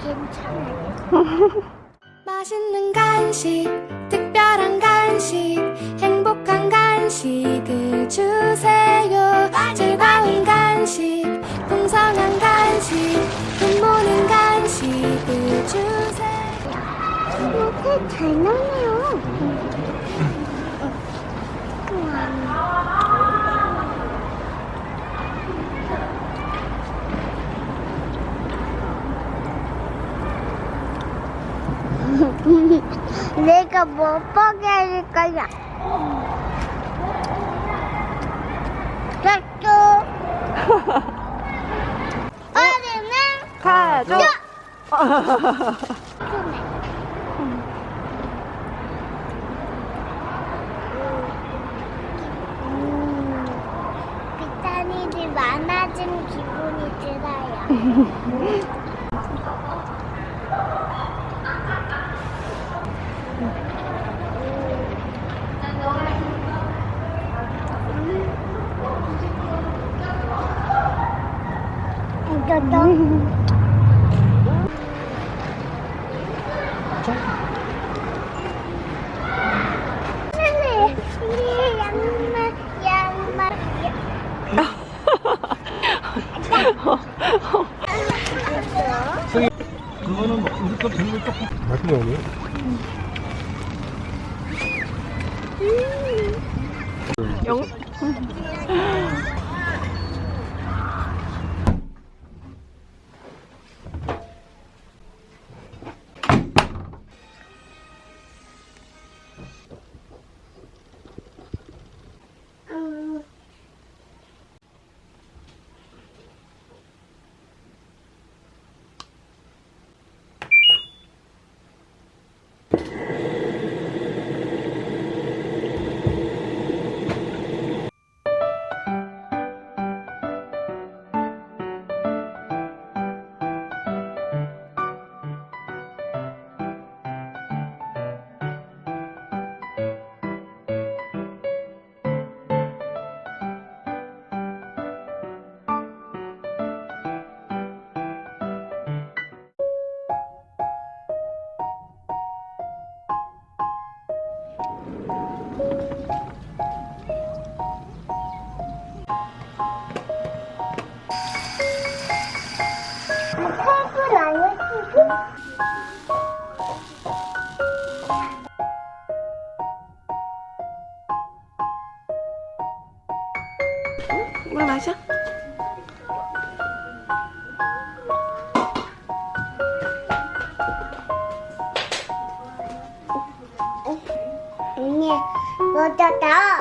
괜찮아요. 맛있는 간식, 특별한 간식, 행복한 간식을 주세요. 즐거운 간식, 풍성한 간식, 눈모는 간식을 주세요. 이렇게 잘 나네요. 우와. 내가 못 보게 할 거야. 짝꿍. 어른은 가족. 음, 비타민이 많아진 기분이 들어요. 양말, 그거는 뭐 우리. 영. 물 마셔. 아니, 못했다.